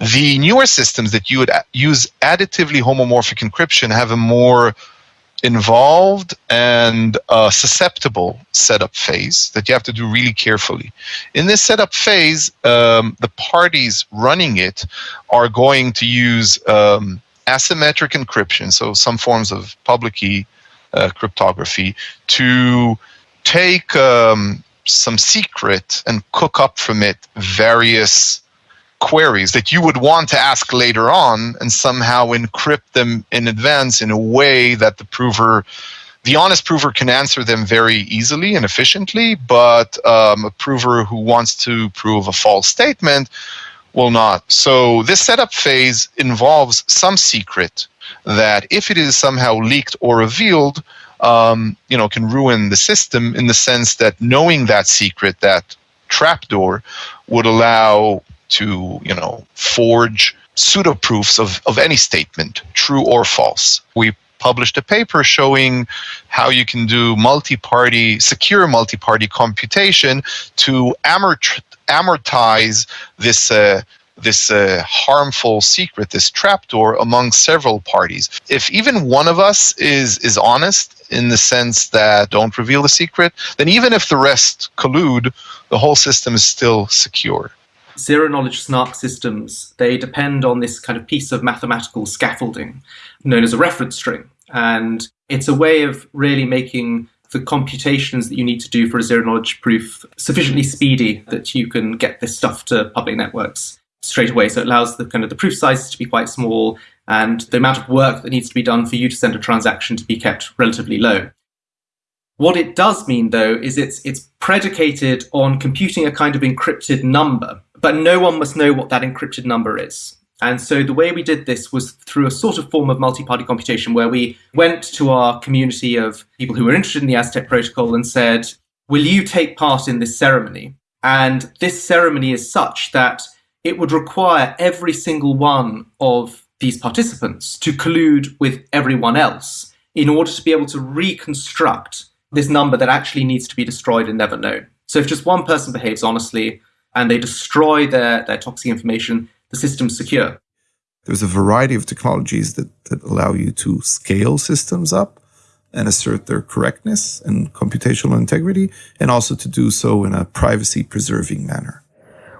The newer systems that you would use additively homomorphic encryption have a more involved and uh, susceptible setup phase that you have to do really carefully. In this setup phase, um, the parties running it are going to use um, asymmetric encryption, so some forms of public key uh, cryptography, to take um, some secret and cook up from it various queries that you would want to ask later on and somehow encrypt them in advance in a way that the prover the honest prover can answer them very easily and efficiently but um, a prover who wants to prove a false statement will not. So this setup phase involves some secret that if it is somehow leaked or revealed um, you know can ruin the system in the sense that knowing that secret that trapdoor would allow to you know forge pseudo proofs of, of any statement, true or false. We published a paper showing how you can do multi-party, secure multi-party computation to amort- amortize this uh, this uh, harmful secret, this trapdoor among several parties. If even one of us is is honest in the sense that don't reveal the secret, then even if the rest collude, the whole system is still secure zero knowledge snark systems, they depend on this kind of piece of mathematical scaffolding known as a reference string. And it's a way of really making the computations that you need to do for a zero knowledge proof sufficiently speedy that you can get this stuff to public networks straight away. So it allows the kind of the proof sizes to be quite small and the amount of work that needs to be done for you to send a transaction to be kept relatively low. What it does mean, though, is it's it's predicated on computing a kind of encrypted number, but no one must know what that encrypted number is. And so the way we did this was through a sort of form of multi-party computation where we went to our community of people who were interested in the Aztec protocol and said, will you take part in this ceremony? And this ceremony is such that it would require every single one of these participants to collude with everyone else in order to be able to reconstruct this number that actually needs to be destroyed and never known. So if just one person behaves honestly and they destroy their, their toxic information, the system's secure. There's a variety of technologies that, that allow you to scale systems up and assert their correctness and computational integrity, and also to do so in a privacy preserving manner.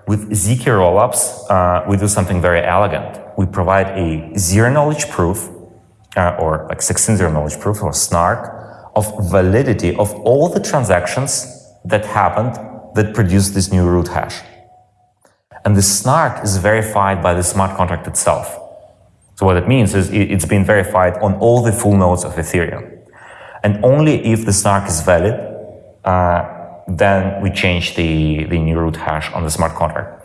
With ZK rollups, uh, we do something very elegant. We provide a zero knowledge proof, uh, or like 16 zero knowledge proof, or SNARK, of validity of all the transactions that happened that produced this new root hash. And the snark is verified by the smart contract itself. So what it means is it's been verified on all the full nodes of Ethereum. And only if the snark is valid, uh, then we change the, the new root hash on the smart contract.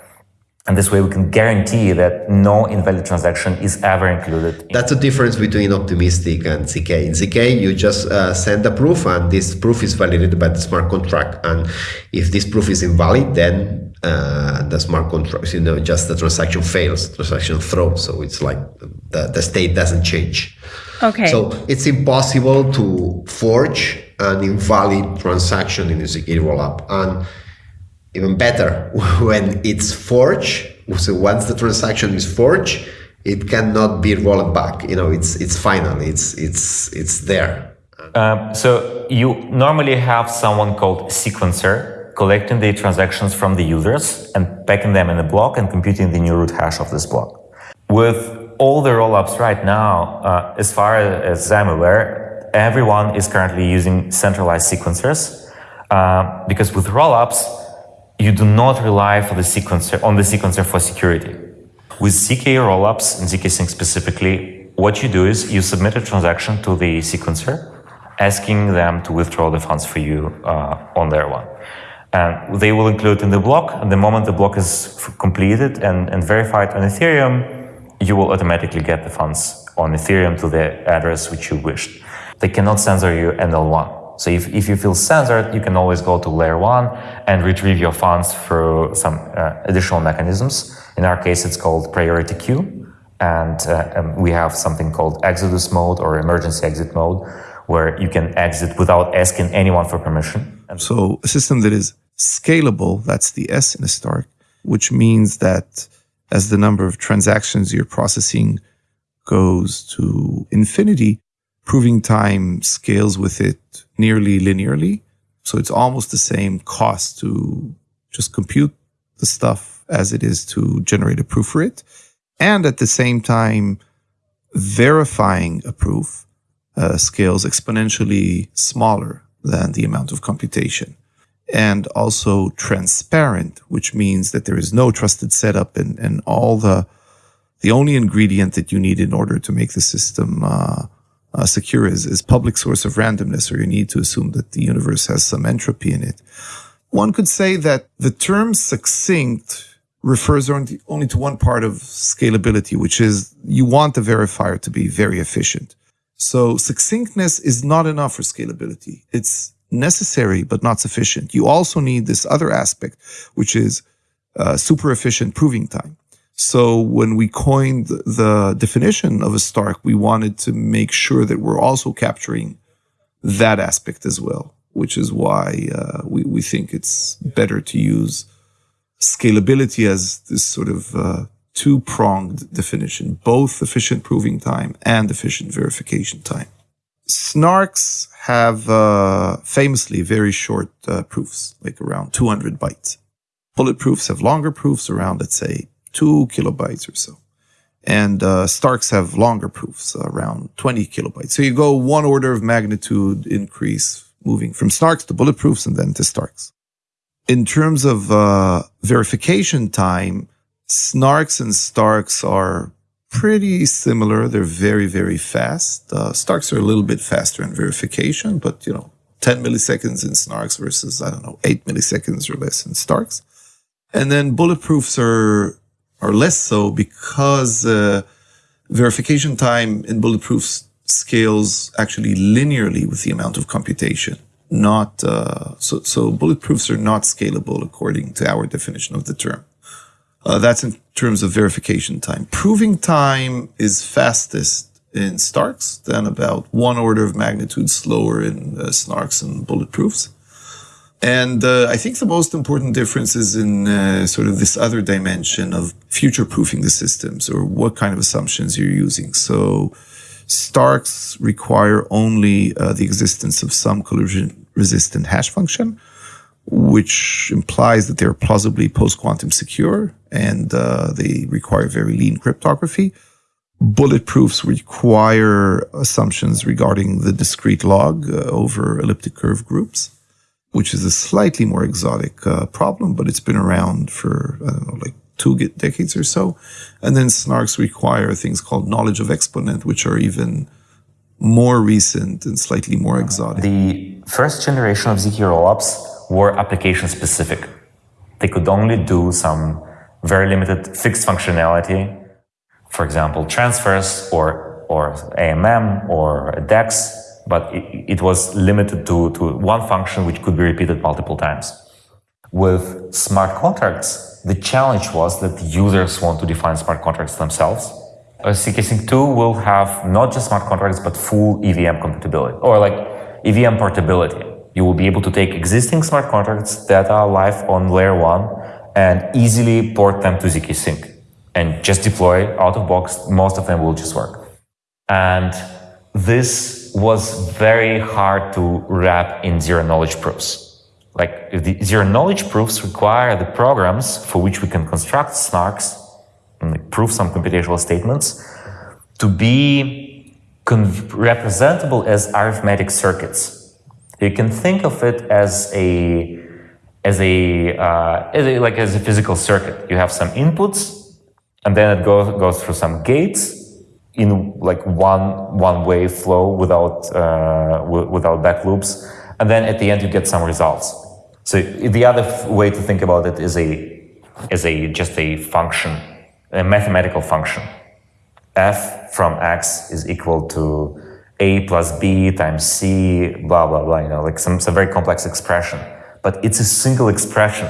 And this way we can guarantee that no invalid transaction is ever included. That's the difference between optimistic and ZK. In ZK, you just uh, send a proof and this proof is validated by the smart contract. And if this proof is invalid, then uh, the smart contract, you know, just the transaction fails, transaction throws. So it's like the, the state doesn't change. Okay. So it's impossible to forge an invalid transaction in a ZK rollup. And even better when it's forged. So once the transaction is forged it cannot be rolled back. You know it's it's final. It's it's it's there. Um, so you normally have someone called sequencer collecting the transactions from the users and packing them in a block and computing the new root hash of this block. With all the rollups right now uh, as far as i'm aware everyone is currently using centralized sequencers uh, because with rollups you do not rely the sequencer, on the sequencer for security. With ZK rollups and ZK Sync specifically, what you do is you submit a transaction to the sequencer, asking them to withdraw the funds for you uh, on their one. And they will include in the block, and the moment the block is completed and, and verified on Ethereum, you will automatically get the funds on Ethereum to the address which you wished. They cannot censor you NL1. So if, if you feel censored, you can always go to layer one and retrieve your funds through some uh, additional mechanisms. In our case, it's called priority queue. And, uh, and we have something called exodus mode or emergency exit mode, where you can exit without asking anyone for permission. So a system that is scalable, that's the S in Stark, which means that as the number of transactions you're processing goes to infinity, proving time scales with it nearly linearly. So it's almost the same cost to just compute the stuff as it is to generate a proof for it. And at the same time, verifying a proof uh, scales exponentially smaller than the amount of computation. And also transparent, which means that there is no trusted setup and, and all the the only ingredient that you need in order to make the system uh, uh, secure is, is public source of randomness, or you need to assume that the universe has some entropy in it. One could say that the term succinct refers only, only to one part of scalability, which is you want the verifier to be very efficient. So succinctness is not enough for scalability. It's necessary, but not sufficient. You also need this other aspect, which is uh, super efficient proving time. So when we coined the definition of a Stark, we wanted to make sure that we're also capturing that aspect as well, which is why uh, we, we think it's better to use scalability as this sort of uh, two pronged definition, both efficient proving time and efficient verification time. Snarks have uh, famously very short uh, proofs, like around 200 bytes. Bulletproofs have longer proofs around, let's say, two kilobytes or so. And uh, Starks have longer proofs, around 20 kilobytes. So you go one order of magnitude increase, moving from Snarks to bulletproofs and then to Starks. In terms of uh, verification time, Snarks and Starks are pretty similar. They're very, very fast. Uh, Starks are a little bit faster in verification, but you know, 10 milliseconds in Snarks versus, I don't know, 8 milliseconds or less in Starks. And then bulletproofs are are less so because uh, verification time in bulletproof scales actually linearly with the amount of computation. Not uh, so. So bulletproofs are not scalable according to our definition of the term. Uh, that's in terms of verification time. Proving time is fastest in Starks, then about one order of magnitude slower in uh, Snarks and bulletproofs. And uh, I think the most important difference is in uh, sort of this other dimension of future proofing the systems or what kind of assumptions you're using. So Starks require only uh, the existence of some collision resistant hash function, which implies that they're plausibly post quantum secure and uh, they require very lean cryptography. Bulletproofs require assumptions regarding the discrete log uh, over elliptic curve groups which is a slightly more exotic uh, problem, but it's been around for, I don't know, like two decades or so. And then snarks require things called knowledge of exponent, which are even more recent and slightly more exotic. The first generation of ZK rollups were application specific. They could only do some very limited fixed functionality, for example, transfers or, or AMM or DEX but it, it was limited to, to one function which could be repeated multiple times. With smart contracts, the challenge was that users want to define smart contracts themselves. ZK-Sync 2 will have not just smart contracts, but full EVM compatibility, or like EVM portability. You will be able to take existing smart contracts that are live on layer 1 and easily port them to ZK-Sync and just deploy out of box. Most of them will just work. And this was very hard to wrap in zero knowledge proofs. Like the zero knowledge proofs require the programs for which we can construct snarks and prove some computational statements to be representable as arithmetic circuits. You can think of it as a as a, uh, as a like as a physical circuit. You have some inputs, and then it goes goes through some gates, in like one one way flow without uh, without back loops, and then at the end you get some results. So the other way to think about it is a is a just a function, a mathematical function. f from x is equal to a plus b times c, blah blah blah. You know, like some some very complex expression, but it's a single expression.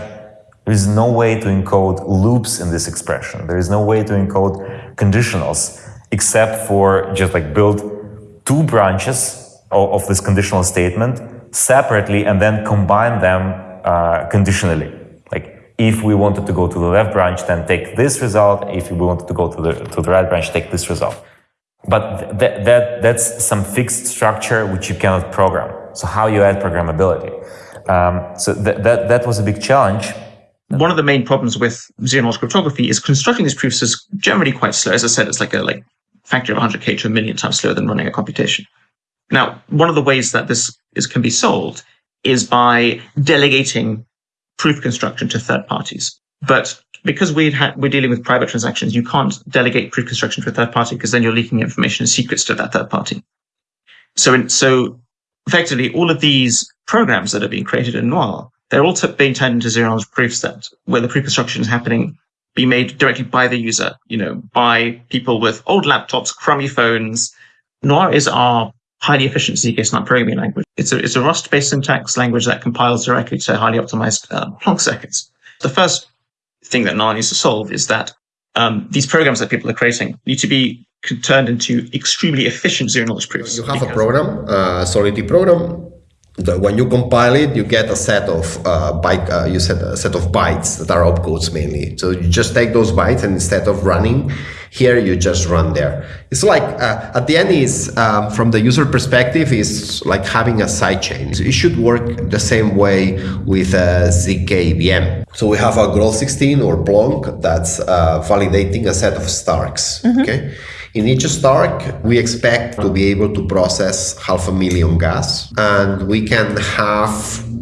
There is no way to encode loops in this expression. There is no way to encode conditionals except for just like build two branches of, of this conditional statement separately and then combine them uh, conditionally. Like if we wanted to go to the left branch, then take this result. If we wanted to go to the to the right branch, take this result. But that that that's some fixed structure which you cannot program. So how you add programmability? Um, so that that that was a big challenge. One of the main problems with zero knowledge cryptography is constructing these proofs is generally quite slow. As I said, it's like a like factor of 100k to a million times slower than running a computation. Now, one of the ways that this is can be solved is by delegating proof construction to third parties. But because we we're dealing with private transactions, you can't delegate proof construction to a third party because then you're leaking information and secrets to that third party. So, in, so effectively, all of these programs that are being created in Noir, they're all being turned into zero knowledge proofs that where the proof construction is happening, be made directly by the user, you know, by people with old laptops, crummy phones. Noir is our highly efficient zk-SNARK programming language. It's a, it's a Rust-based syntax language that compiles directly to highly optimized uh, Plonk circuits. The first thing that Noir needs to solve is that um, these programs that people are creating need to be turned into extremely efficient zero knowledge proofs. You have a program, a Solidity program, the, when you compile it, you get a set of uh, byte. Uh, you said a set of bytes that are opcodes mainly. So you just take those bytes, and instead of running here, you just run there. It's like uh, at the end is um, from the user perspective is like having a sidechain. So it should work the same way with a ZK VM. So we have a Groth16 or Plonk that's uh, validating a set of Starks. Mm -hmm. Okay. In each Stark, we expect to be able to process half a million gas, and we can have,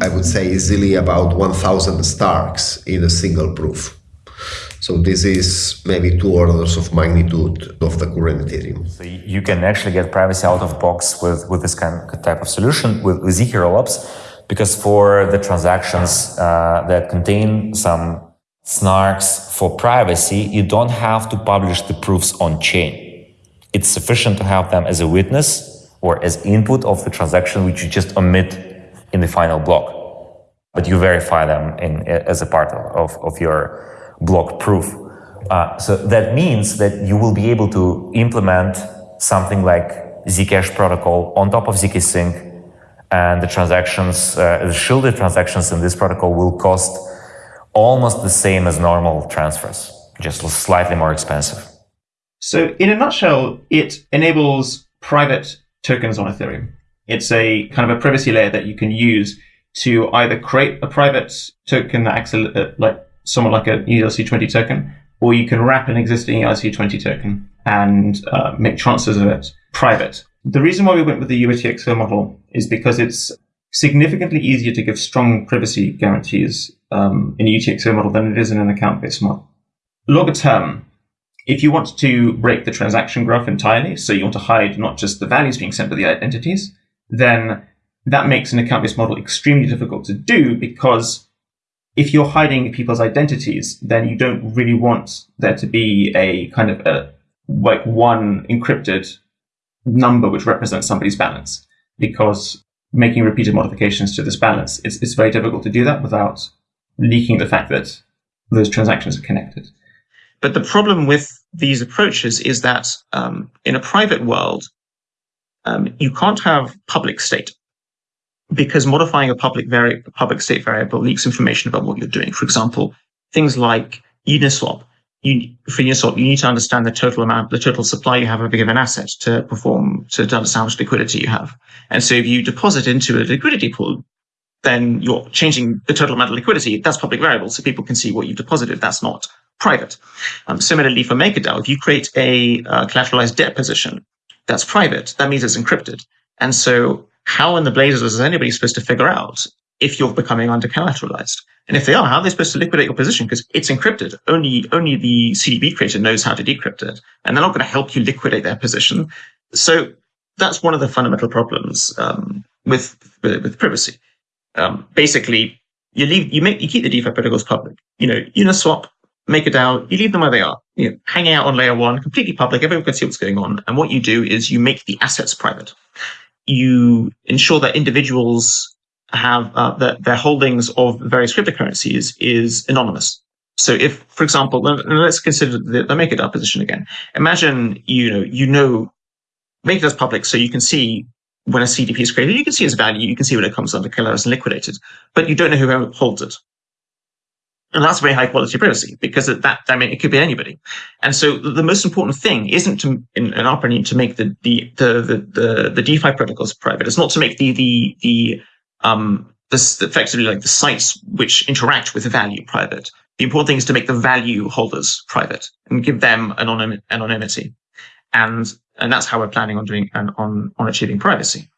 I would say, easily about 1,000 Starks in a single proof. So this is maybe two orders of magnitude of the current Ethereum. So you can actually get privacy out of box with, with this kind of type of solution with, with rollups, because for the transactions uh, that contain some snarks for privacy, you don't have to publish the proofs on chain it's sufficient to have them as a witness or as input of the transaction, which you just omit in the final block. But you verify them in, as a part of, of your block proof. Uh, so that means that you will be able to implement something like Zcash protocol on top of zkSync and the transactions, uh, the shielded transactions in this protocol will cost almost the same as normal transfers, just slightly more expensive. So, in a nutshell, it enables private tokens on Ethereum. It's a kind of a privacy layer that you can use to either create a private token that acts like somewhat like an ERC20 token, or you can wrap an existing ERC20 token and uh, make transfers of it private. The reason why we went with the UTXO model is because it's significantly easier to give strong privacy guarantees um, in a UTXO model than it is in an account-based model. Longer term, if you want to break the transaction graph entirely, so you want to hide not just the values being sent, but the identities, then that makes an account-based model extremely difficult to do because if you're hiding people's identities, then you don't really want there to be a kind of a like one encrypted number which represents somebody's balance because making repeated modifications to this balance, it's, it's very difficult to do that without leaking the fact that those transactions are connected. But the problem with these approaches is that um, in a private world, um, you can't have public state because modifying a public public state variable leaks information about what you're doing. For example, things like Uniswap. You, for Uniswap, you need to understand the total amount, the total supply you have of a given asset to perform, to, to understand how much liquidity you have. And so if you deposit into a liquidity pool, then you're changing the total amount of liquidity. That's public variable, so people can see what you've deposited. That's not private. Um, similarly, for MakerDAO, if you create a uh, collateralized debt position that's private, that means it's encrypted. And so, how in the blazes is anybody supposed to figure out if you're becoming under collateralized? And if they are, how are they supposed to liquidate your position? Because it's encrypted. Only, only the CDP creator knows how to decrypt it. And they're not going to help you liquidate their position. So that's one of the fundamental problems um, with, with, with privacy. Um, basically, you leave, you make, you keep the DeFi protocols public. You know, Uniswap MakerDAO, you leave them where they are. You know, hanging out on layer one, completely public, everyone can see what's going on. And what you do is you make the assets private. You ensure that individuals have uh, that their holdings of various cryptocurrencies is anonymous. So if, for example, let's consider the, the MakerDAO position again. Imagine, you know, you know, MakerDAO's public, so you can see when a CDP is created, you can see its value, you can see when it comes under killers and liquidated, but you don't know who holds it. And that's very high quality privacy because that, I mean, it could be anybody. And so the most important thing isn't to, in, in our opinion, to make the, the, the, the, the DeFi protocols private. It's not to make the, the, the, um, effectively like the sites which interact with the value private. The important thing is to make the value holders private and give them anonym, anonymity. And, and that's how we're planning on doing and on, on achieving privacy.